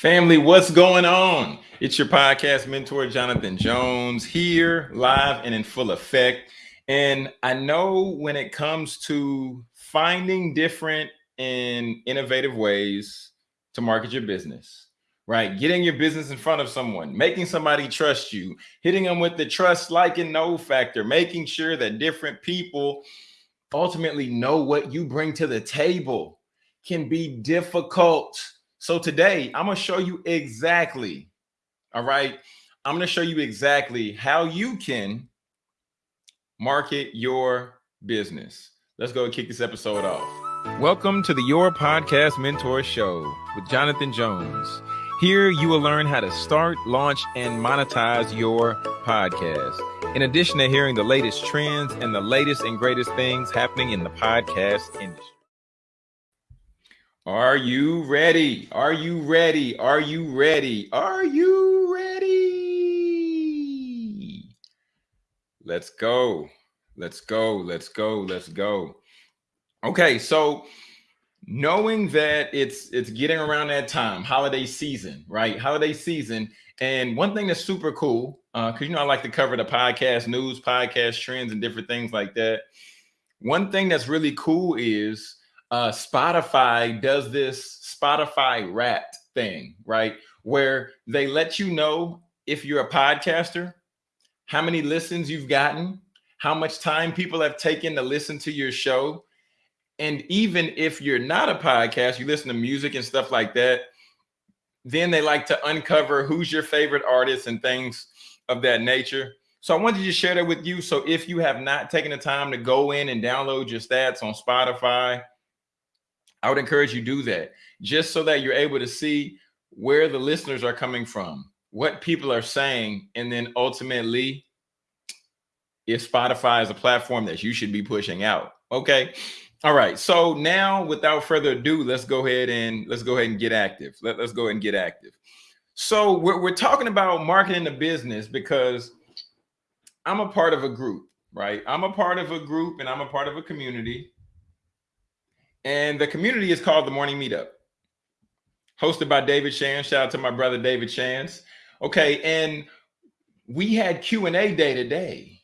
Family, what's going on? It's your podcast mentor, Jonathan Jones, here live and in full effect. And I know when it comes to finding different and innovative ways to market your business, right? Getting your business in front of someone, making somebody trust you, hitting them with the trust, like, and know factor, making sure that different people ultimately know what you bring to the table can be difficult so today I'm going to show you exactly, all right, I'm going to show you exactly how you can market your business. Let's go and kick this episode off. Welcome to the Your Podcast Mentor Show with Jonathan Jones. Here you will learn how to start, launch, and monetize your podcast. In addition to hearing the latest trends and the latest and greatest things happening in the podcast industry. Are you ready? Are you ready? Are you ready? Are you ready? Let's go. Let's go. Let's go. Let's go. Okay, so knowing that it's it's getting around that time, holiday season, right? Holiday season. And one thing that's super cool, uh, because you know I like to cover the podcast news, podcast trends, and different things like that. One thing that's really cool is uh, Spotify does this Spotify Wrapped thing, right? Where they let you know if you're a podcaster, how many listens you've gotten, how much time people have taken to listen to your show. And even if you're not a podcast, you listen to music and stuff like that, then they like to uncover who's your favorite artist and things of that nature. So I wanted to share that with you. So if you have not taken the time to go in and download your stats on Spotify, I would encourage you do that just so that you're able to see where the listeners are coming from, what people are saying, and then ultimately if Spotify is a platform that you should be pushing out. Okay. All right. So now without further ado, let's go ahead and let's go ahead and get active. Let, let's go ahead and get active. So we're, we're talking about marketing the business because I'm a part of a group, right? I'm a part of a group and I'm a part of a community and the community is called the Morning Meetup, hosted by David Shands. Shout out to my brother David Shands. Okay, and we had Q and A day today,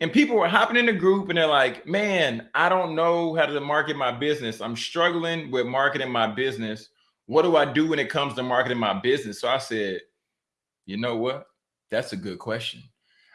and people were hopping in the group, and they're like, "Man, I don't know how to market my business. I'm struggling with marketing my business. What do I do when it comes to marketing my business?" So I said, "You know what? That's a good question.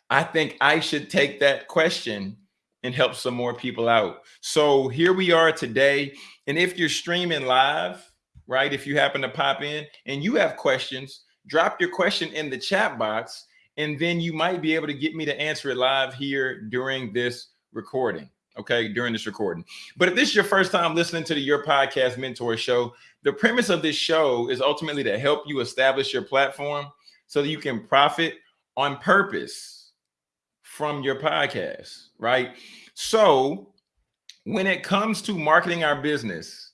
I think I should take that question." And help some more people out. So here we are today. And if you're streaming live, right, if you happen to pop in and you have questions, drop your question in the chat box, and then you might be able to get me to answer it live here during this recording. Okay, during this recording. But if this is your first time listening to the Your Podcast Mentor Show, the premise of this show is ultimately to help you establish your platform so that you can profit on purpose from your podcast right? So when it comes to marketing our business,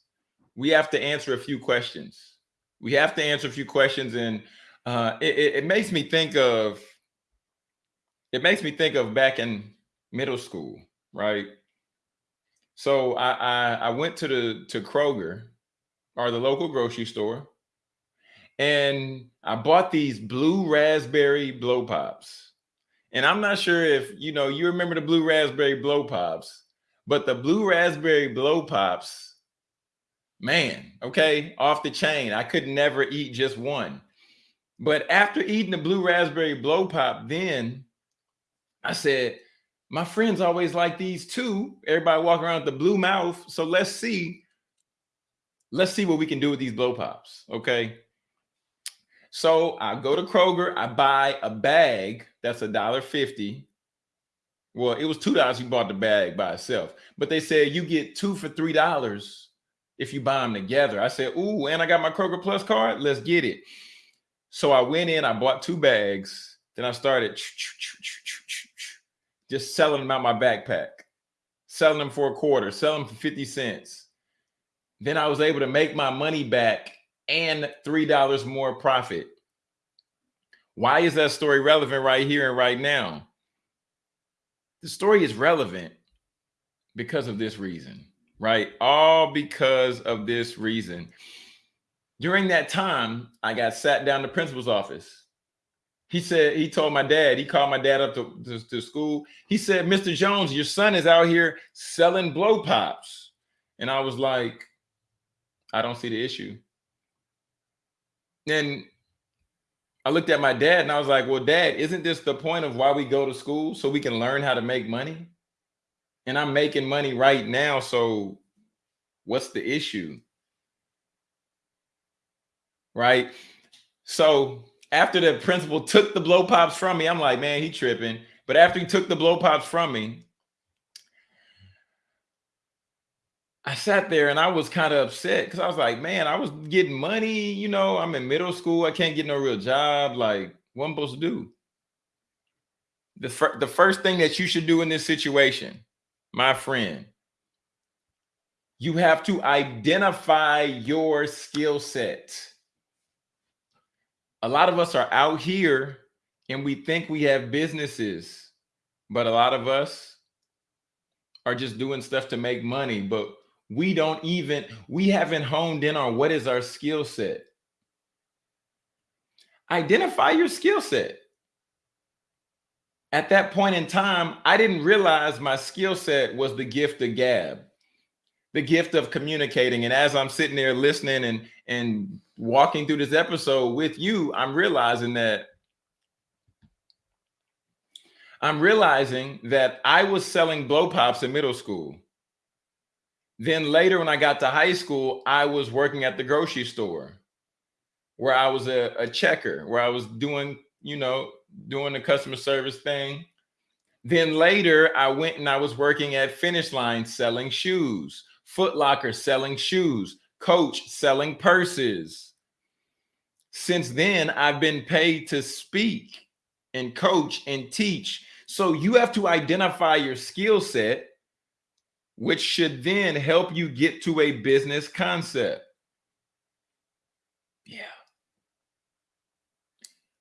we have to answer a few questions. We have to answer a few questions, and uh, it, it makes me think of it makes me think of back in middle school, right? So I, I I went to the to Kroger or the local grocery store, and I bought these blue raspberry blow pops and I'm not sure if you know you remember the blue raspberry blow pops, but the blue raspberry blow pops, man, okay, off the chain. I could never eat just one. But after eating the blue raspberry blow pop, then I said, my friends always like these too. Everybody walking around with the blue mouth. So let's see. Let's see what we can do with these blow pops. Okay. So I go to Kroger, I buy a bag that's a dollar fifty. Well, it was two dollars. You bought the bag by itself, but they said you get two for three dollars if you buy them together. I said, "Ooh, and I got my Kroger Plus card. Let's get it." So I went in, I bought two bags. Then I started just selling them out my backpack, selling them for a quarter, selling them for 50 cents. Then I was able to make my money back and $3 more profit. Why is that story relevant right here and right now? The story is relevant because of this reason, right? All because of this reason. During that time, I got sat down the principal's office. He said, he told my dad, he called my dad up to, to, to school. He said, Mr. Jones, your son is out here selling blow pops. And I was like, I don't see the issue. Then I looked at my dad and I was like, well, dad, isn't this the point of why we go to school? So we can learn how to make money? And I'm making money right now. So what's the issue? Right. So after the principal took the blow pops from me, I'm like, man, he tripping. But after he took the blow pops from me, I sat there and I was kind of upset because I was like, man, I was getting money, you know, I'm in middle school. I can't get no real job. Like, what am I'm supposed to do? The, fir the first thing that you should do in this situation, my friend, you have to identify your skill set. A lot of us are out here and we think we have businesses, but a lot of us are just doing stuff to make money. But we don't even we haven't honed in on what is our skill set. Identify your skill set. At that point in time i didn't realize my skill set was the gift of gab the gift of communicating. And as i'm sitting there listening and and walking through this episode with you i'm realizing that i'm realizing that i was selling blow pops in middle school then later, when I got to high school, I was working at the grocery store where I was a, a checker, where I was doing, you know, doing the customer service thing. Then later, I went and I was working at Finish Line selling shoes, Foot Locker selling shoes, Coach selling purses. Since then, I've been paid to speak and coach and teach. So you have to identify your skill set which should then help you get to a business concept. Yeah.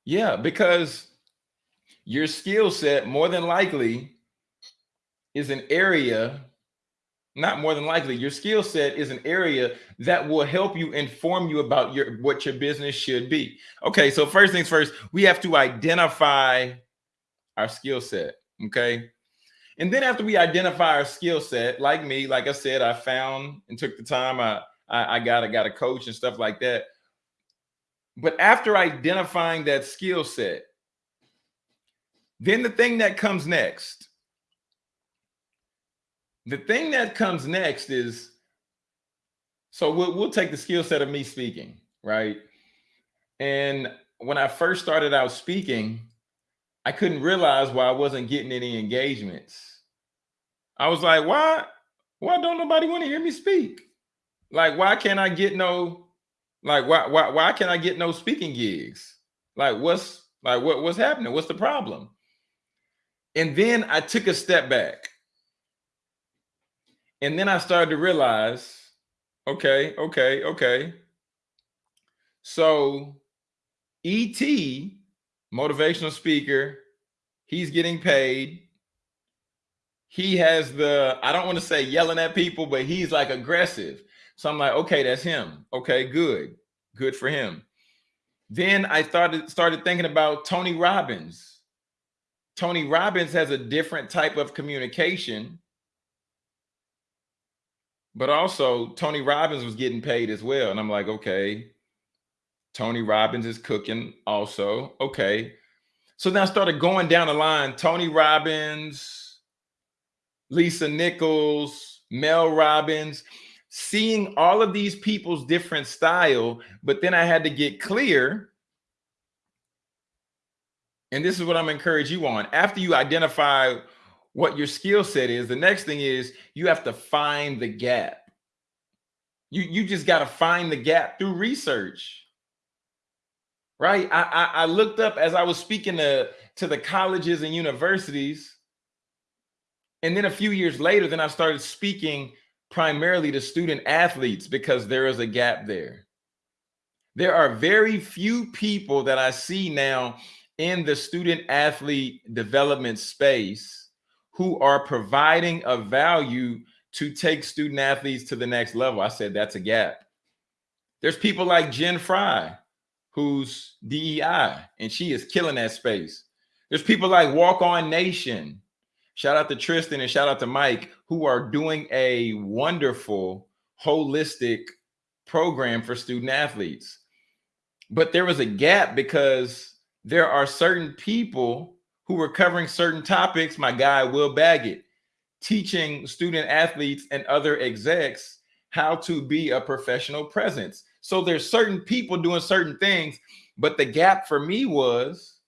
Yeah, because your skill set more than likely is an area, not more than likely, your skill set is an area that will help you inform you about your what your business should be. Okay, so first things first, we have to identify our skill set. Okay. And then after we identify our skill set, like me, like I said, I found and took the time. I, I, I got, I got a coach and stuff like that. But after identifying that skill set, then the thing that comes next, the thing that comes next is, so we'll, we'll take the skill set of me speaking, right? And when I first started out speaking, I couldn't realize why I wasn't getting any engagements I was like, why, why don't nobody want to hear me speak? Like, why can't I get no, like, why, why, why can't I get no speaking gigs? Like, what's like, what, what's happening? What's the problem? And then I took a step back. And then I started to realize, okay, okay, okay. So ET, motivational speaker, he's getting paid he has the I don't want to say yelling at people, but he's like aggressive. So I'm like, okay, that's him. Okay, good, good for him. Then I started started thinking about Tony Robbins. Tony Robbins has a different type of communication, but also Tony Robbins was getting paid as well. And I'm like, okay, Tony Robbins is cooking also. Okay. So then I started going down the line. Tony Robbins, Lisa Nichols, Mel Robbins, seeing all of these people's different style, but then I had to get clear. And this is what I'm encouraging you on. After you identify what your skill set is, the next thing is you have to find the gap. You, you just got to find the gap through research. Right. I, I, I looked up as I was speaking to, to the colleges and universities and then a few years later, then I started speaking primarily to student athletes because there is a gap there. There are very few people that I see now in the student athlete development space who are providing a value to take student athletes to the next level. I said that's a gap. There's people like Jen Fry, who's DEI, and she is killing that space. There's people like Walk On Nation. Shout out to Tristan and shout out to Mike, who are doing a wonderful, holistic program for student athletes. But there was a gap because there are certain people who were covering certain topics. My guy, Will Baggett, teaching student athletes and other execs how to be a professional presence. So there's certain people doing certain things, but the gap for me was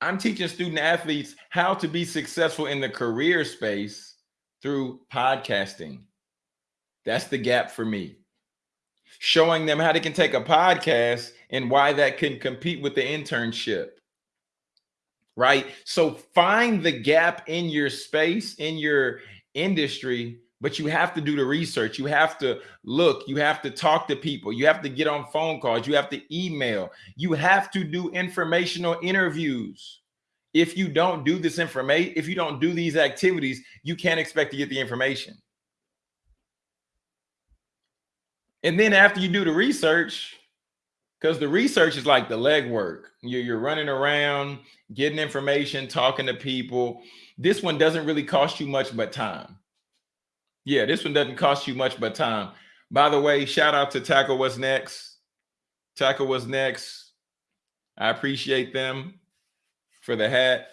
I'm teaching student athletes how to be successful in the career space through podcasting. That's the gap for me. Showing them how they can take a podcast and why that can compete with the internship. Right? So find the gap in your space, in your industry, but you have to do the research. You have to look, you have to talk to people, you have to get on phone calls, you have to email, you have to do informational interviews. If you don't do this information, if you don't do these activities, you can't expect to get the information. And then after you do the research, because the research is like the legwork, you're, you're running around, getting information, talking to people. This one doesn't really cost you much but time. Yeah, this one doesn't cost you much but time. By the way, shout out to Tackle What's Next. Tackle What's Next. I appreciate them for the hat.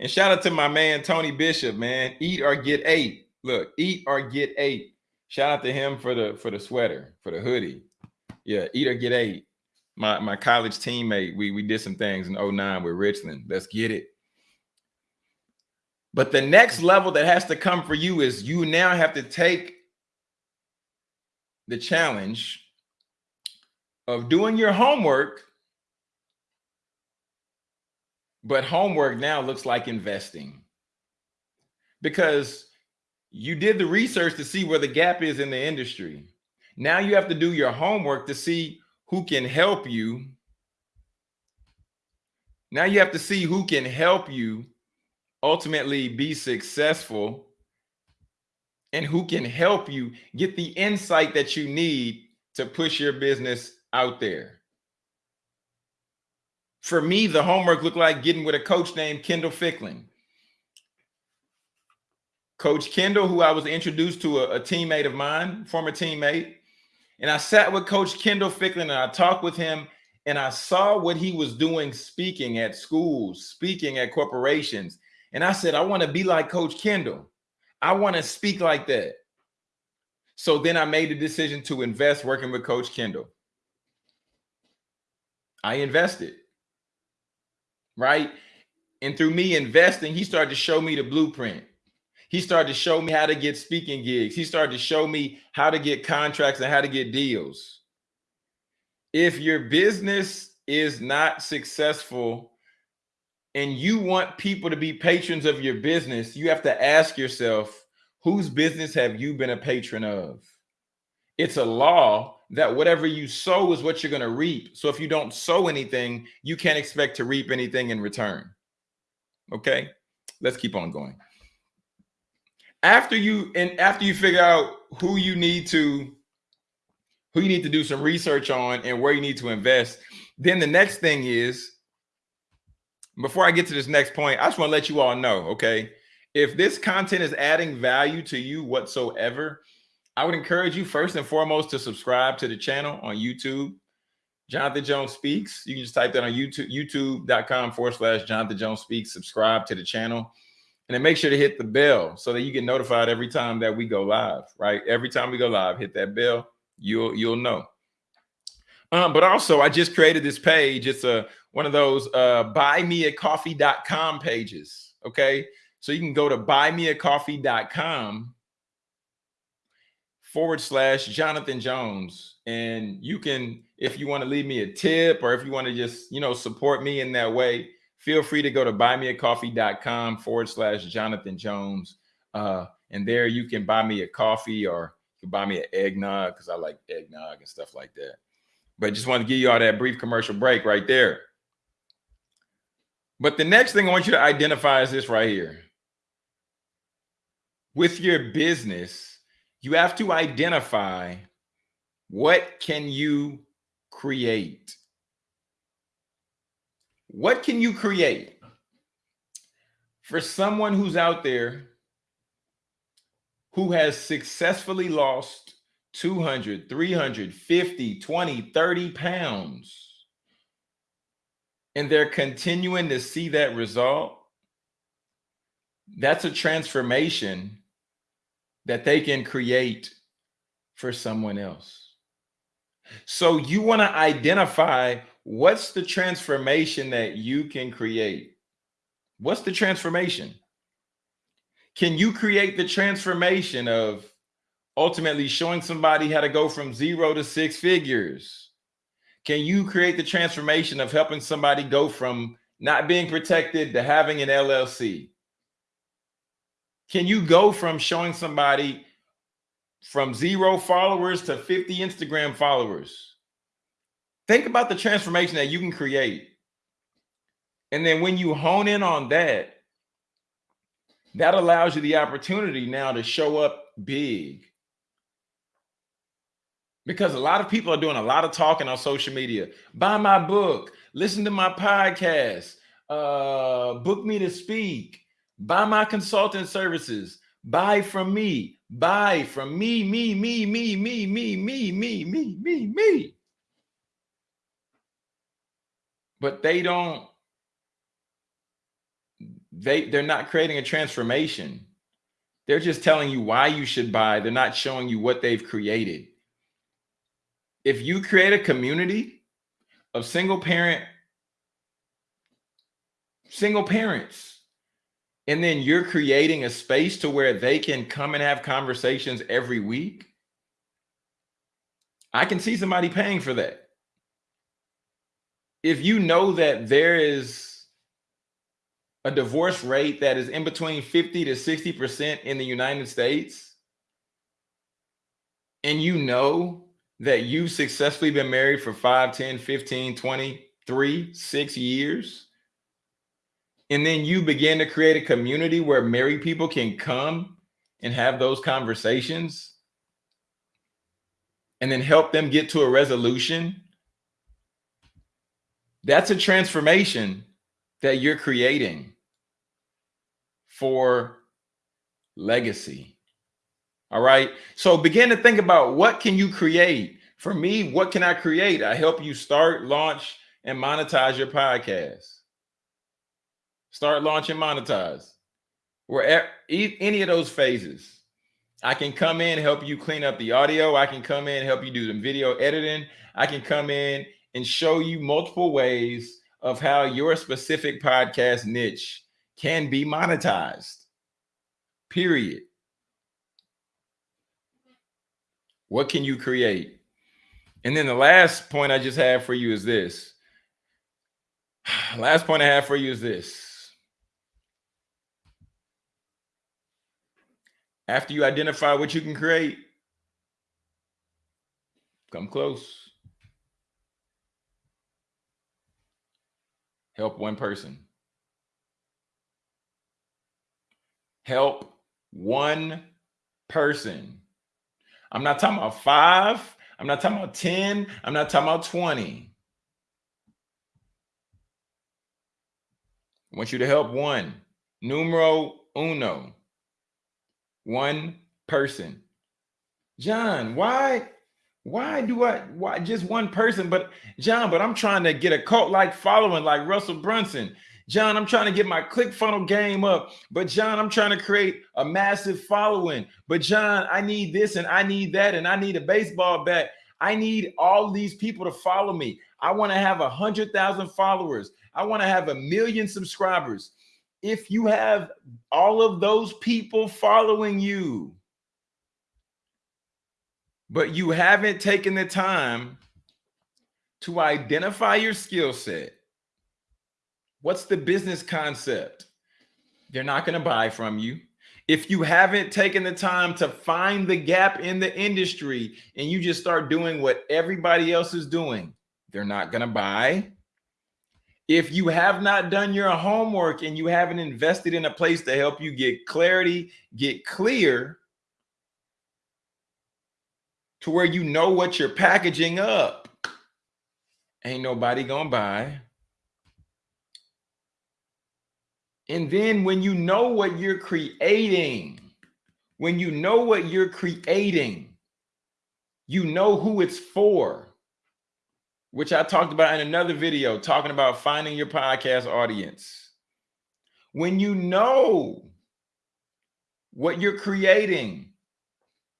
And shout out to my man, Tony Bishop, man. Eat or get eight. Look, eat or get eight. Shout out to him for the for the sweater, for the hoodie. Yeah, eat or get eight. My my college teammate, we we did some things in 09 with Richland. Let's get it. But the next level that has to come for you is you now have to take the challenge of doing your homework. But homework now looks like investing because you did the research to see where the gap is in the industry. Now you have to do your homework to see who can help you. Now you have to see who can help you ultimately be successful and who can help you get the insight that you need to push your business out there. For me, the homework looked like getting with a coach named Kendall Fickling. Coach Kendall, who I was introduced to a, a teammate of mine, former teammate, and I sat with Coach Kendall Fickling and I talked with him and I saw what he was doing speaking at schools, speaking at corporations, and I said, I want to be like Coach Kendall. I want to speak like that. So then I made the decision to invest working with Coach Kendall. I invested, right? And through me investing, he started to show me the blueprint. He started to show me how to get speaking gigs. He started to show me how to get contracts and how to get deals. If your business is not successful and you want people to be patrons of your business, you have to ask yourself, whose business have you been a patron of? It's a law that whatever you sow is what you're going to reap. So if you don't sow anything, you can't expect to reap anything in return. Okay, let's keep on going. After you and after you figure out who you need to who you need to do some research on and where you need to invest, then the next thing is before I get to this next point, I just want to let you all know, okay? If this content is adding value to you whatsoever, I would encourage you first and foremost to subscribe to the channel on YouTube. Jonathan Jones Speaks. You can just type that on YouTube, youtube.com forward slash Jonathan Jones Speaks. Subscribe to the channel. And then make sure to hit the bell so that you get notified every time that we go live, right? Every time we go live, hit that bell. You'll you'll know. Um, but also, I just created this page. It's a one of those uh, buymeacoffee.com pages. Okay. So you can go to buymeacoffee.com forward slash Jonathan Jones. And you can, if you want to leave me a tip or if you want to just, you know, support me in that way, feel free to go to buymeacoffee.com forward slash Jonathan Jones. Uh, and there you can buy me a coffee or you can buy me an eggnog because I like eggnog and stuff like that. But just want to give you all that brief commercial break right there. But the next thing I want you to identify is this right here. With your business, you have to identify What can you create? What can you create? For someone who's out there who has successfully lost 200, 300, 50, 20, 30 pounds, and they're continuing to see that result, that's a transformation that they can create for someone else. So you want to identify what's the transformation that you can create. What's the transformation? Can you create the transformation of ultimately showing somebody how to go from zero to six figures? Can you create the transformation of helping somebody go from not being protected to having an LLC? Can you go from showing somebody from zero followers to 50 Instagram followers? Think about the transformation that you can create. And then when you hone in on that, that allows you the opportunity now to show up big. Because a lot of people are doing a lot of talking on social media. Buy my book, listen to my podcast, uh, book me to speak, buy my consulting services, buy from me, buy from me, me, me, me, me, me, me, me, me, me, me. But they don't, they, they're not creating a transformation. They're just telling you why you should buy. They're not showing you what they've created. If you create a community of single parent, single parents, and then you're creating a space to where they can come and have conversations every week, I can see somebody paying for that. If you know that there is a divorce rate that is in between 50 to 60% in the United States, and you know that you've successfully been married for 5, 10, 15, 20, 3, 6 years, and then you begin to create a community where married people can come and have those conversations? And then help them get to a resolution? That's a transformation that you're creating for legacy all right? So begin to think about what can you create? For me what can i create? I help you start launch and monetize your podcast. Start launching monetize. Where any of those phases. I can come in help you clean up the audio. I can come in help you do some video editing. I can come in and show you multiple ways of how your specific podcast niche can be monetized. Period what can you create and then the last point i just have for you is this last point i have for you is this After you identify what you can create, come close. Help one person. Help one person. I'm not talking about five. I'm not talking about 10. I'm not talking about 20. I want you to help one. Numero uno one person. John, why why do I why just one person? But John, but I'm trying to get a cult like following like Russell Brunson. John, I'm trying to get my click funnel game up. But John, I'm trying to create a massive following. But John, I need this and I need that and I need a baseball bat. I need all these people to follow me. I want to have a hundred thousand followers. I want to have a million subscribers if you have all of those people following you, but you haven't taken the time to identify your skill set, what's the business concept? They're not going to buy from you. If you haven't taken the time to find the gap in the industry and you just start doing what everybody else is doing, they're not going to buy. If you have not done your homework and you haven't invested in a place to help you get clarity, get clear to where you know what you're packaging up. Ain't nobody gonna buy. And then when you know what you're creating, when you know what you're creating, you know who it's for, which I talked about in another video talking about finding your podcast audience. When you know what you're creating,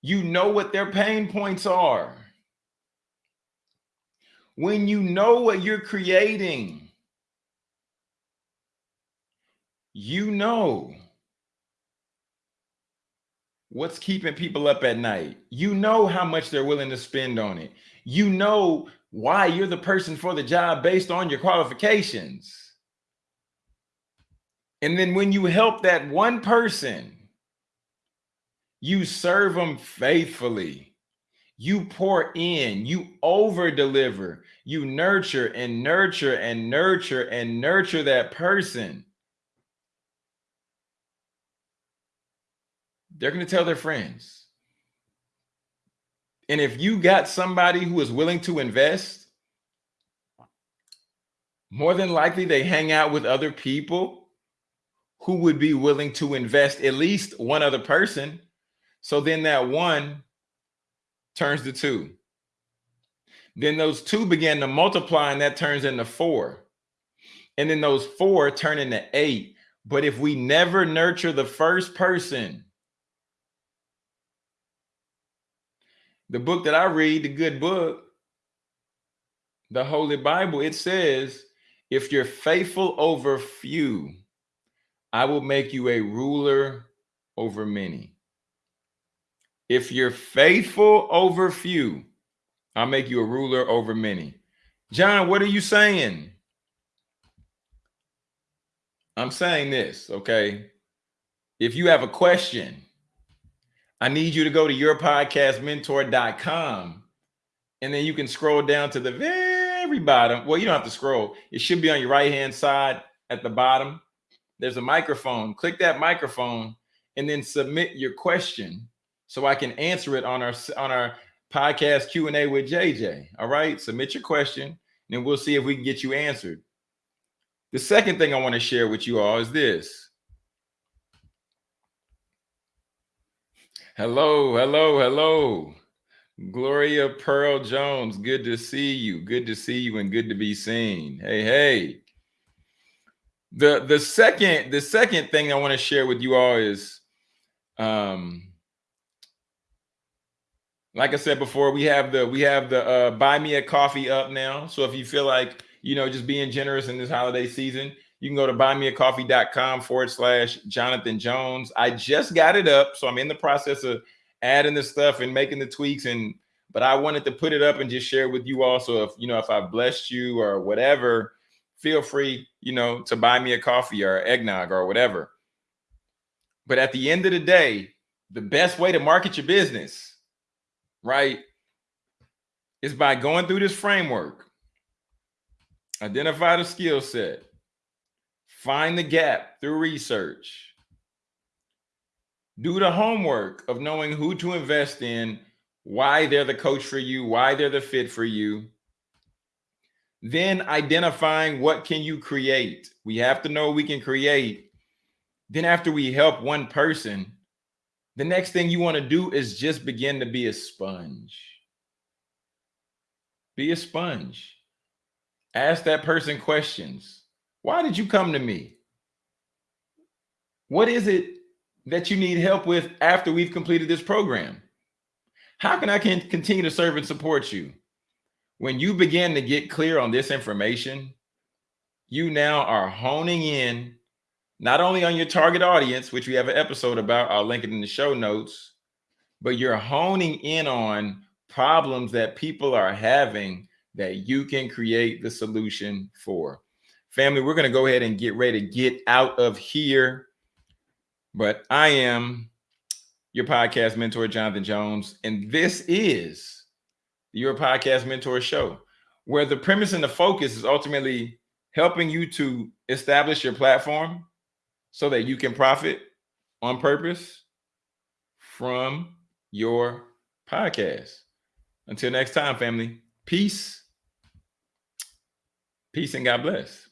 you know what their pain points are. When you know what you're creating, you know what's keeping people up at night. You know how much they're willing to spend on it. You know why you're the person for the job based on your qualifications. And then when you help that one person, you serve them faithfully. You pour in, you over deliver, you nurture and nurture and nurture and nurture that person. They're going to tell their friends. And if you got somebody who is willing to invest, more than likely they hang out with other people who would be willing to invest at least one other person. So then that one turns to two. Then those two begin to multiply and that turns into four. And then those four turn into eight. But if we never nurture the first person, the book that I read, the good book, the Holy Bible, it says, if you're faithful over few, I will make you a ruler over many. If you're faithful over few, I'll make you a ruler over many. John, what are you saying? I'm saying this, okay? If you have a question, I need you to go to yourpodcastmentor.com and then you can scroll down to the very bottom. Well, you don't have to scroll. It should be on your right hand side at the bottom. There's a microphone. Click that microphone and then submit your question so I can answer it on our on our podcast Q&A with JJ. All right? Submit your question and we'll see if we can get you answered. The second thing I want to share with you all is this. Hello, hello, hello. Gloria Pearl Jones, good to see you. Good to see you and good to be seen. Hey, hey. The the second the second thing I want to share with you all is um like I said before, we have the we have the uh buy me a coffee up now. So if you feel like, you know, just being generous in this holiday season, you can go to buymeacoffee.com forward slash Jonathan Jones. I just got it up. So I'm in the process of adding the stuff and making the tweaks. And but I wanted to put it up and just share with you also. If you know, if I've blessed you or whatever, feel free, you know, to buy me a coffee or eggnog or whatever. But at the end of the day, the best way to market your business, right, is by going through this framework. Identify the skill set Find the gap through research. Do the homework of knowing who to invest in, why they're the coach for you, why they're the fit for you. Then identifying what can you create. We have to know we can create. Then after we help one person, the next thing you want to do is just begin to be a sponge. Be a sponge. Ask that person questions. Why did you come to me? What is it that you need help with after we've completed this program? How can I can continue to serve and support you? When you begin to get clear on this information, you now are honing in not only on your target audience, which we have an episode about, I'll link it in the show notes, but you're honing in on problems that people are having that you can create the solution for. Family, we're going to go ahead and get ready to get out of here. But I am your podcast mentor, Jonathan Jones, and this is your podcast mentor show, where the premise and the focus is ultimately helping you to establish your platform so that you can profit on purpose from your podcast. Until next time, family. Peace. Peace and God bless.